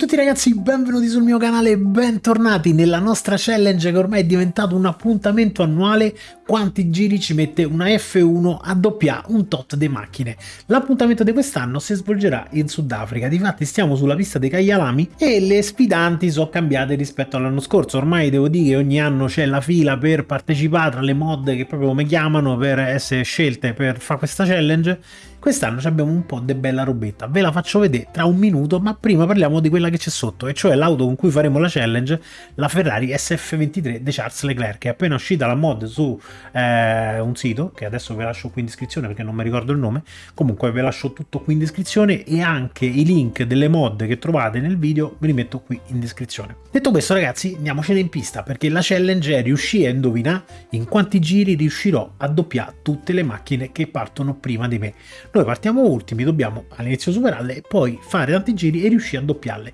tutti ragazzi, benvenuti sul mio canale e bentornati nella nostra challenge che ormai è diventato un appuntamento annuale. Quanti giri ci mette una F1 a doppiare un tot di macchine. L'appuntamento di quest'anno si svolgerà in Sudafrica, difatti stiamo sulla pista dei Kailami e le sfidanti sono cambiate rispetto all'anno scorso, ormai devo dire che ogni anno c'è la fila per partecipare tra le mod che proprio mi chiamano per essere scelte per fare questa challenge Quest'anno abbiamo un po' di bella robetta, ve la faccio vedere tra un minuto, ma prima parliamo di quella che c'è sotto, e cioè l'auto con cui faremo la challenge, la Ferrari SF23 di Charles Leclerc, che è appena uscita la mod su eh, un sito, che adesso vi lascio qui in descrizione perché non mi ricordo il nome, comunque vi lascio tutto qui in descrizione e anche i link delle mod che trovate nel video ve li metto qui in descrizione. Detto questo ragazzi, andiamocene in pista, perché la challenge è riuscire a indovinare in quanti giri riuscirò a doppiare tutte le macchine che partono prima di me. Noi partiamo ultimi, dobbiamo all'inizio superarle e poi fare tanti giri e riuscire a doppiarle.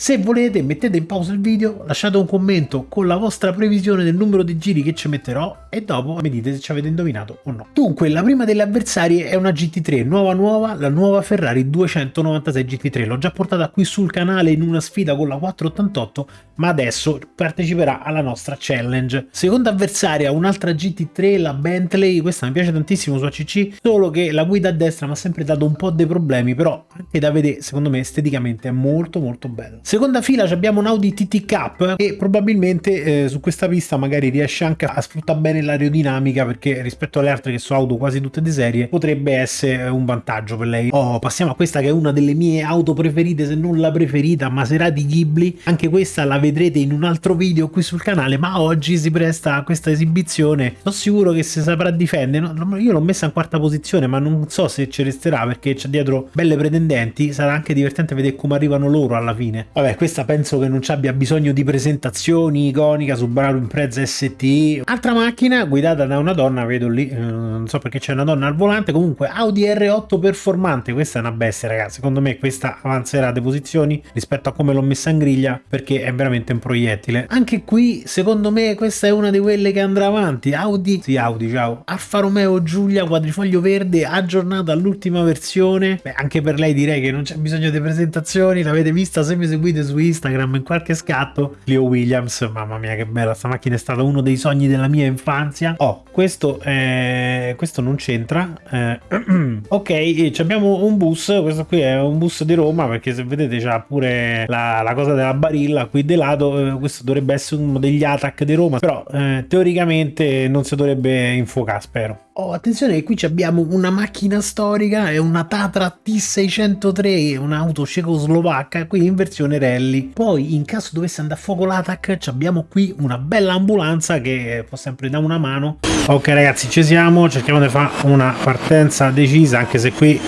Se volete mettete in pausa il video, lasciate un commento con la vostra previsione del numero di giri che ci metterò e dopo mi dite se ci avete indovinato o no. Dunque la prima delle avversarie è una GT3 nuova nuova, la nuova Ferrari 296 GT3. L'ho già portata qui sul canale in una sfida con la 488 ma adesso parteciperà alla nostra challenge. Seconda avversaria un'altra GT3, la Bentley, questa mi piace tantissimo su ACC, solo che la guida a destra mi ha sempre dato un po' dei problemi però anche da vedere secondo me esteticamente è molto molto bella. Seconda fila abbiamo un Audi TT Cup e probabilmente eh, su questa pista magari riesce anche a sfruttare bene l'aerodinamica perché rispetto alle altre che sono auto quasi tutte di serie potrebbe essere un vantaggio per lei. Oh, passiamo a questa che è una delle mie auto preferite se non la preferita, Maserati Ghibli. Anche questa la vedrete in un altro video qui sul canale ma oggi si presta a questa esibizione. Sono sicuro che si saprà difendere. Io l'ho messa in quarta posizione ma non so se ci resterà perché c'è dietro belle pretendenti. Sarà anche divertente vedere come arrivano loro alla fine. Vabbè, questa penso che non ci abbia bisogno di presentazioni, iconica, Subaru Impreza ST. Altra macchina guidata da una donna, vedo lì, eh, non so perché c'è una donna al volante, comunque Audi R8 performante, questa è una bestia ragazzi, secondo me questa avanzerà di posizioni rispetto a come l'ho messa in griglia perché è veramente un proiettile. Anche qui, secondo me, questa è una di quelle che andrà avanti, Audi, sì Audi, ciao, Alfa Romeo Giulia quadrifoglio verde aggiornata all'ultima versione, Beh, anche per lei direi che non c'è bisogno di presentazioni, l'avete vista se mi seguite seguite su Instagram in qualche scatto Leo Williams mamma mia che bella sta macchina è stata uno dei sogni della mia infanzia. Oh questo è... questo non c'entra eh... ok abbiamo un bus questo qui è un bus di Roma perché se vedete c'ha pure la, la, cosa della barilla qui di lato eh, questo dovrebbe essere uno degli attack di Roma però eh, teoricamente non si dovrebbe infuocare spero. Oh, attenzione qui abbiamo una macchina storica, è una Tatra T603, un'auto cecoslovacca, qui in versione rally. Poi in caso dovesse andare a fuoco l'attack abbiamo qui una bella ambulanza che può sempre dare una mano. Ok ragazzi ci siamo, cerchiamo di fare una partenza decisa anche se qui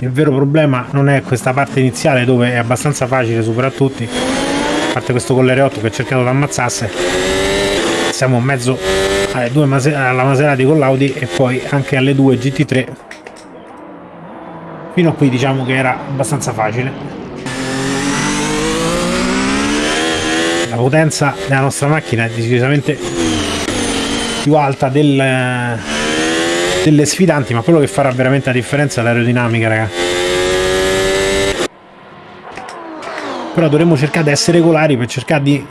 il vero problema non è questa parte iniziale dove è abbastanza facile superare tutti. A parte questo con l'R8 che ha cercato di ammazzasse. Siamo mezzo alle due Mase alla Maserati con l'Audi e poi anche alle due GT3 fino a qui diciamo che era abbastanza facile la potenza della nostra macchina è decisamente più alta del, delle sfidanti ma quello che farà veramente la differenza è l'aerodinamica ragazzi però dovremmo cercare di essere regolari per cercare di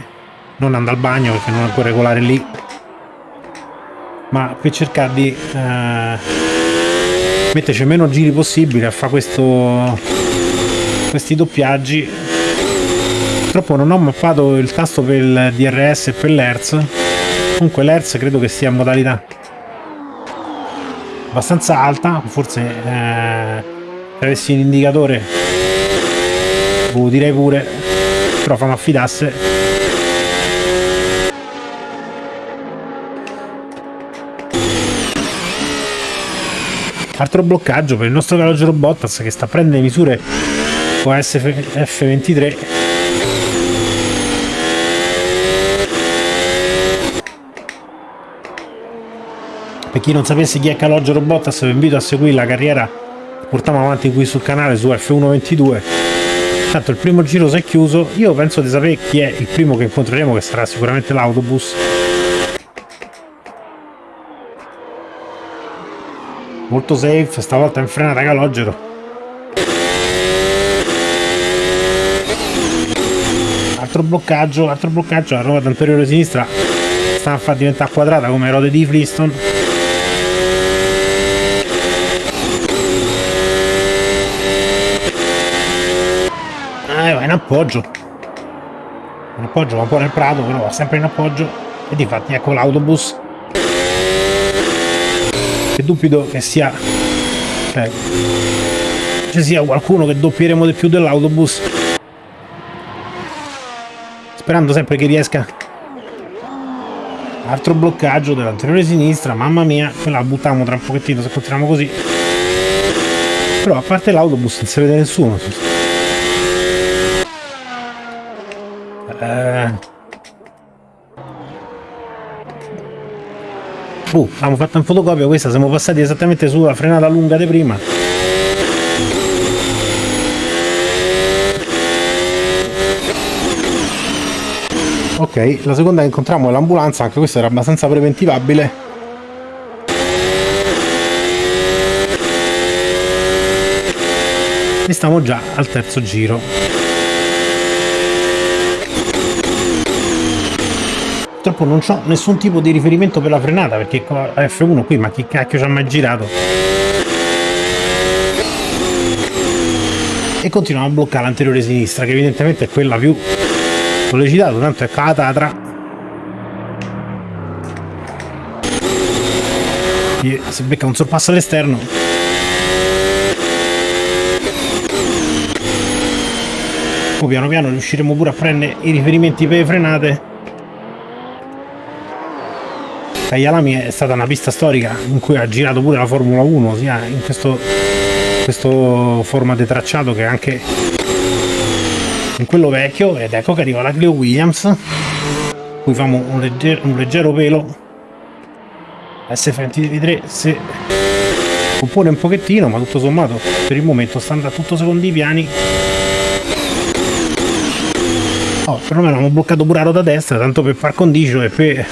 non andare al bagno perché non è ancora regolare lì. Ma per cercare di eh, metterci meno giri possibile a fare questo questi doppiaggi purtroppo non ho mappato il tasto per il DRS e per l'ERS comunque l'ERS credo che sia in modalità abbastanza alta forse eh, se avessi un indicatore lo direi pure però fammi affidasse Altro bloccaggio per il nostro Calogero Bottas che sta prendendo le misure con SF23 per chi non sapesse chi è Calogero Bottas vi invito a seguire la carriera che portiamo avanti qui sul canale su F122 tanto il primo giro si è chiuso io penso di sapere chi è il primo che incontreremo che sarà sicuramente l'autobus molto safe, stavolta in frenata calogero. altro bloccaggio, altro bloccaggio, la ruota anteriore sinistra sta a far diventare quadrata come rode di Flintstone. Va in appoggio. In appoggio va un po' nel prato, però va sempre in appoggio. E di fatti ecco l'autobus. Che dubito che sia... Cioè, ci sia qualcuno che doppieremo di più dell'autobus sperando sempre che riesca altro bloccaggio dell'anteriore sinistra mamma mia quella la buttiamo tra un pochettino se continuiamo così però a parte l'autobus non si vede nessuno Uh, abbiamo fatto un fotocopia questa siamo passati esattamente sulla frenata lunga di prima. Ok la seconda che incontriamo è l'ambulanza anche questa era abbastanza preventivabile. E stiamo già al terzo giro purtroppo non ho nessun tipo di riferimento per la frenata perché con la F1 qui ma chi cacchio ci ha mai girato e continuiamo a bloccare l'anteriore sinistra che evidentemente è quella più sollecitato, tanto è catatra. Si becca un sorpasso all'esterno. Poi piano piano riusciremo pure a prendere i riferimenti per le frenate. Taglialami è stata una pista storica in cui ha girato pure la Formula 1, sia in questo, questo forma di tracciato che anche in quello vecchio. Ed ecco che arriva la Clio Williams qui famo un, legger un leggero pelo. S23 se compone un pochettino ma tutto sommato per il momento sta andando tutto secondo i piani. Oh, perlomeno abbiamo bloccato pure la ruota destra tanto per far condicio e per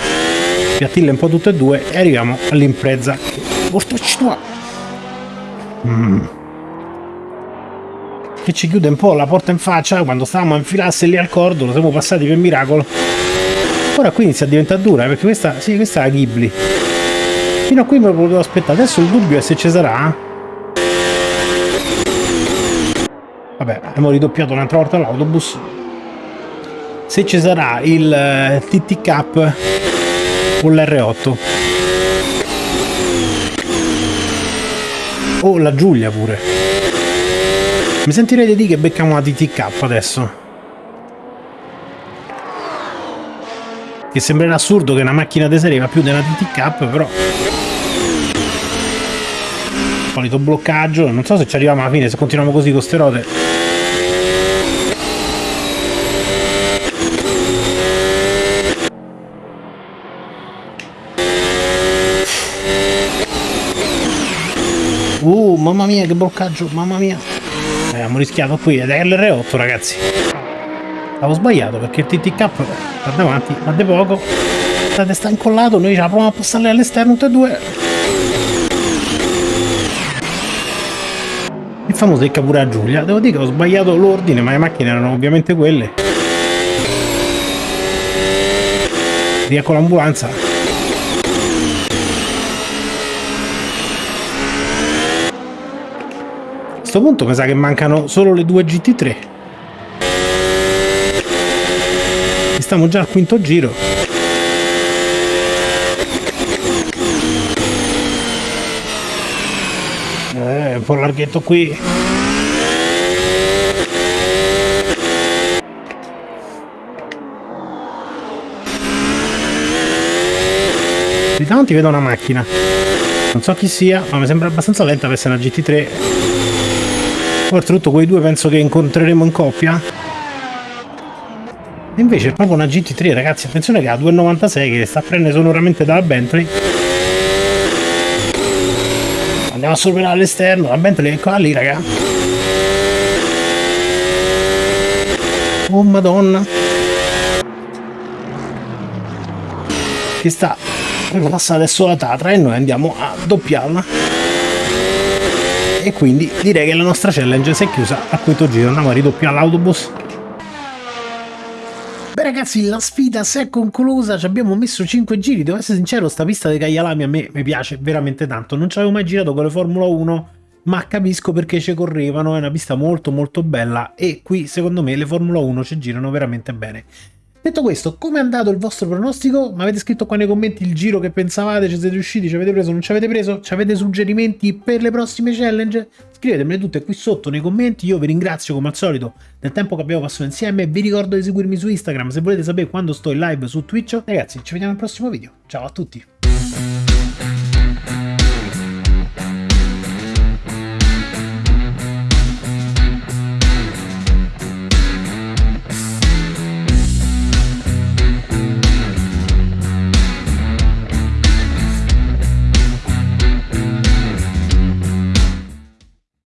piattille un po' tutte e due e arriviamo all'impresa mm che ci chiude un po' la porta in faccia quando stavamo a infilarsi lì al cordo, lo siamo passati per miracolo. Ora qui inizia a diventare dura, perché questa, sì, questa è la Ghibli. Fino a qui me lo potevo aspettare, adesso il dubbio è se ci sarà. Vabbè, abbiamo ridoppiato un'altra volta l'autobus. Se ci sarà il eh, TT Cup o l'R8. O la Giulia pure. Mi sentirei di che becchiamo una TTK adesso. Che sembrerà assurdo che una macchina di serie va più una TTK, però... Solito bloccaggio, non so se ci arriviamo alla fine, se continuiamo così con ste rote. Uh, mamma mia, che bloccaggio, mamma mia. Abbiamo rischiato qui ed è l'R8 ragazzi. Avevo sbagliato perché il TTK da davanti ma di poco. La testa incollato noi ce la proviamo a passare all'esterno tutte e due. Il famoso secca pure a Giulia. Devo dire che ho sbagliato l'ordine ma le macchine erano ovviamente quelle. Riecco l'ambulanza questo punto mi sa che mancano solo le due GT3 e stiamo già al quinto giro. Eh, un po' larghetto qui. Di davanti vedo una macchina. Non so chi sia ma mi sembra abbastanza lenta per essere una GT3 oltretutto quei due penso che incontreremo in coppia. Invece è proprio una GT3 ragazzi attenzione che ha 2,96 che sta a prendere sonoramente dalla Bentley. Andiamo a superare all'esterno la Bentley è qua lì raga. Oh madonna. Che sta per adesso la Tatra e noi andiamo a doppiarla e quindi direi che la nostra challenge si è chiusa al quinto giro. Andiamo a ridoppiare l'autobus Beh ragazzi la sfida si è conclusa, ci abbiamo messo 5 giri, devo essere sincero sta pista dei Caglialami a me mi piace veramente tanto, non ci avevo mai girato con le Formula 1 ma capisco perché ci correvano, è una pista molto molto bella. E qui secondo me le Formula 1 ci girano veramente bene. Detto questo, come è andato il vostro pronostico? Mi avete scritto qua nei commenti il giro che pensavate, ci siete riusciti, ci avete preso, non ci avete preso? Ci avete suggerimenti per le prossime challenge? Scrivetemele tutte qui sotto nei commenti, io vi ringrazio come al solito del tempo che abbiamo passato insieme, vi ricordo di seguirmi su Instagram se volete sapere quando sto in live su Twitch. Ragazzi, ci vediamo al prossimo video, ciao a tutti!